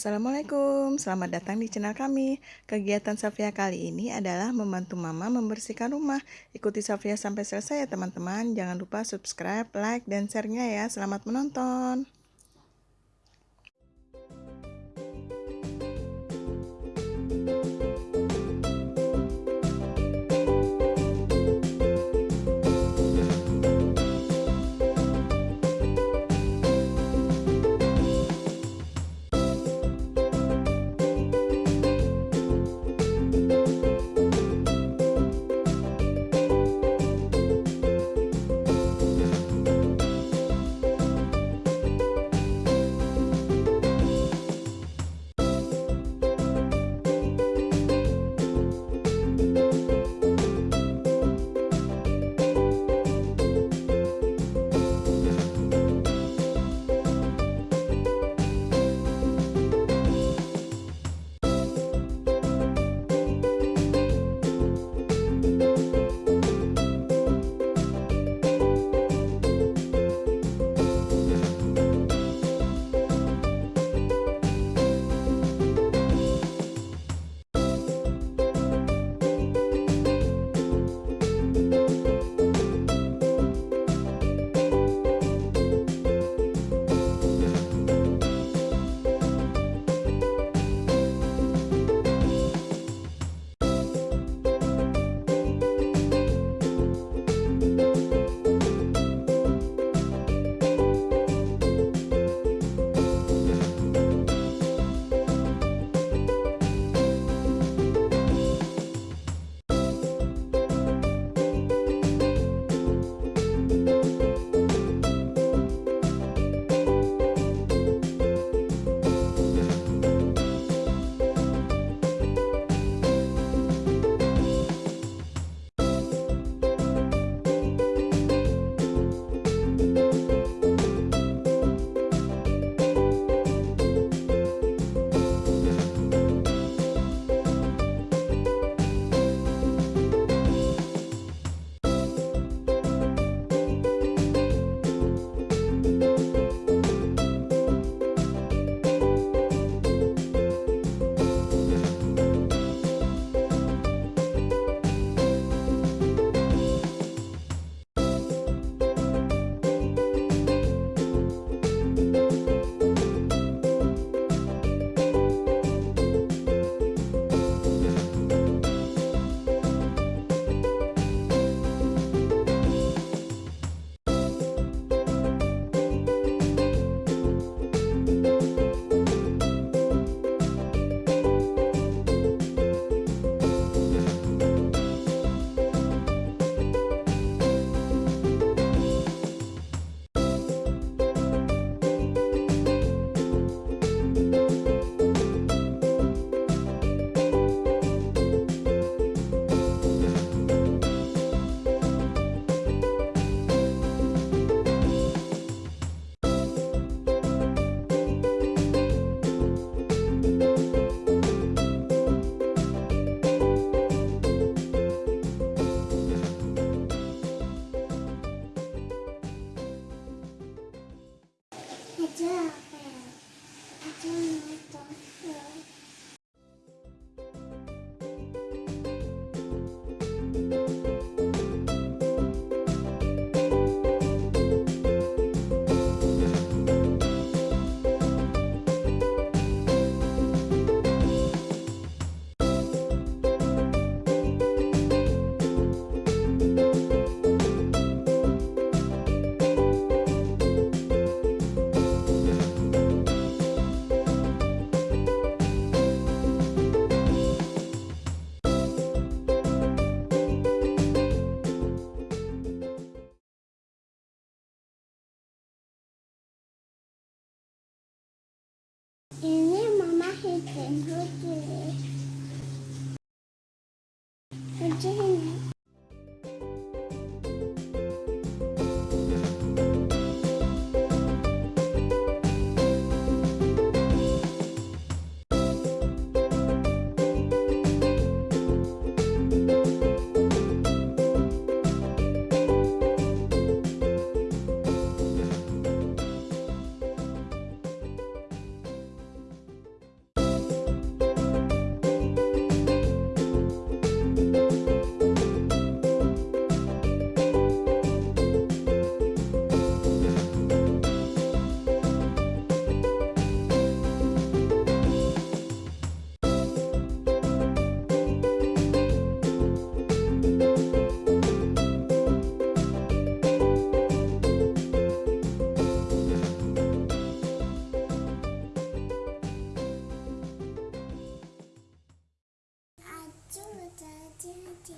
Assalamualaikum, selamat datang di channel kami. Kegiatan Safia kali ini adalah membantu mama membersihkan rumah. Ikuti Safia sampai selesai ya teman-teman. Jangan lupa subscribe, like, dan share-nya ya. Selamat menonton. down. Ini mama hitam putih. 姐姐